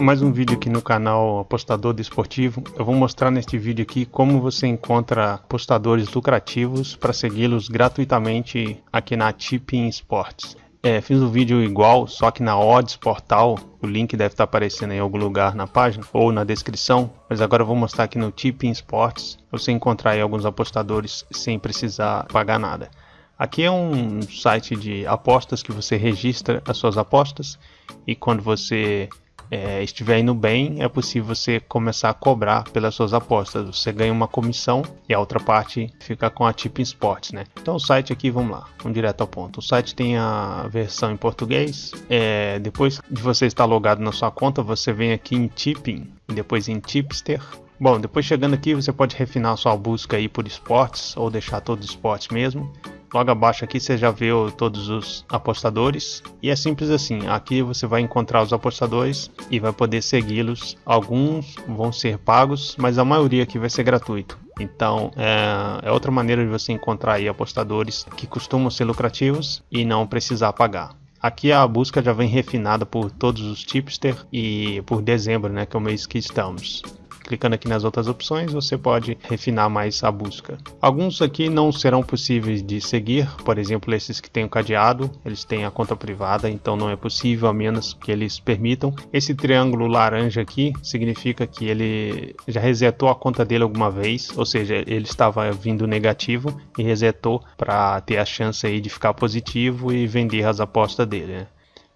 mais um vídeo aqui no canal Apostador Desportivo. Eu vou mostrar neste vídeo aqui como você encontra apostadores lucrativos para segui-los gratuitamente aqui na Tipping Sports. É, fiz um vídeo igual, só que na Odds Portal, o link deve estar aparecendo em algum lugar na página ou na descrição, mas agora eu vou mostrar aqui no Tipping Sports, você encontrar alguns apostadores sem precisar pagar nada. Aqui é um site de apostas que você registra as suas apostas e quando você é, estiver indo bem, é possível você começar a cobrar pelas suas apostas. Você ganha uma comissão e a outra parte fica com a Tipping Sports, né? Então o site aqui, vamos lá, vamos direto ao ponto. O site tem a versão em português. É, depois de você estar logado na sua conta, você vem aqui em Tipping e depois em Tipster. Bom, depois chegando aqui, você pode refinar sua busca aí por esportes ou deixar todos os esportes mesmo. Logo abaixo aqui você já vê todos os apostadores e é simples assim. Aqui você vai encontrar os apostadores e vai poder segui-los. Alguns vão ser pagos, mas a maioria aqui vai ser gratuito. Então é, é, outra maneira de você encontrar aí apostadores que costumam ser lucrativos e não precisar pagar. Aqui a busca já vem refinada por todos os tipster e por dezembro, né, que é o mês que estamos. Clicando aqui nas outras opções, você pode refinar mais a busca. Alguns aqui não serão possíveis de seguir, por exemplo, esses que têm o cadeado, eles têm a conta privada, então não é possível a menos que eles permitam. Esse triângulo laranja aqui significa que ele já resetou a conta dele alguma vez, ou seja, ele estava vindo negativo e resetou para ter a chance aí de ficar positivo e vender as apostas dele. Né?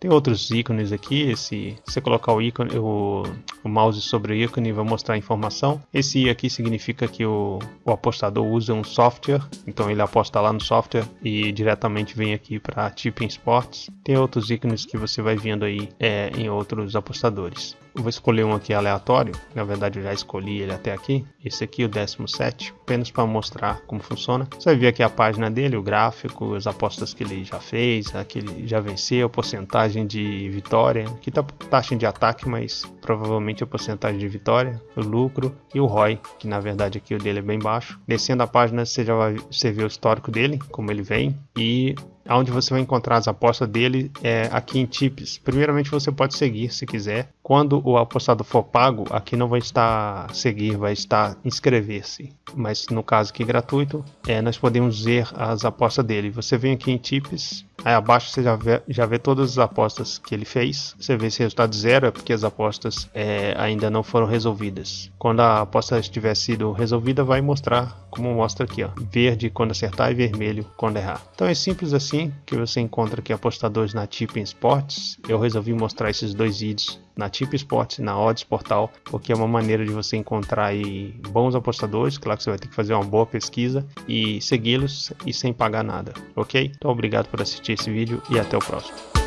Tem outros ícones aqui, se você colocar o ícone, o, o mouse sobre o ícone vai mostrar a informação. Esse I aqui significa que o, o apostador usa um software, então ele aposta lá no software e diretamente vem aqui para Tipping Sports. Tem outros ícones que você vai vendo aí é, em outros apostadores. Eu vou escolher um aqui aleatório, na verdade eu já escolhi ele até aqui. Esse aqui, o 17, apenas para mostrar como funciona. Você vai ver aqui a página dele, o gráfico, as apostas que ele já fez, a que ele já venceu, porcentagem de vitória. Aqui tá taxa de ataque, mas provavelmente a porcentagem de vitória, o lucro e o ROI, que na verdade aqui o dele é bem baixo. Descendo a página você já vai vê o histórico dele, como ele vem, e onde você vai encontrar as apostas dele é aqui em Tips. Primeiramente você pode seguir se quiser. Quando o apostado for pago, aqui não vai estar seguir, vai estar inscrever-se. Mas no caso aqui gratuito, é, nós podemos ver as apostas dele. Você vem aqui em Tips, Aí abaixo você já vê, já vê todas as apostas que ele fez. Você vê esse resultado zero é porque as apostas é, ainda não foram resolvidas. Quando a aposta estiver sido resolvida, vai mostrar como mostra aqui, ó, verde quando acertar e vermelho quando errar. Então é simples assim que você encontra aqui apostadores na Tipping Sports. Eu resolvi mostrar esses dois vídeos na Tip Sports e na Odds Portal, porque é uma maneira de você encontrar aí bons apostadores. Claro que você vai ter que fazer uma boa pesquisa e segui-los e sem pagar nada, ok? Então obrigado por assistir esse vídeo e até o próximo.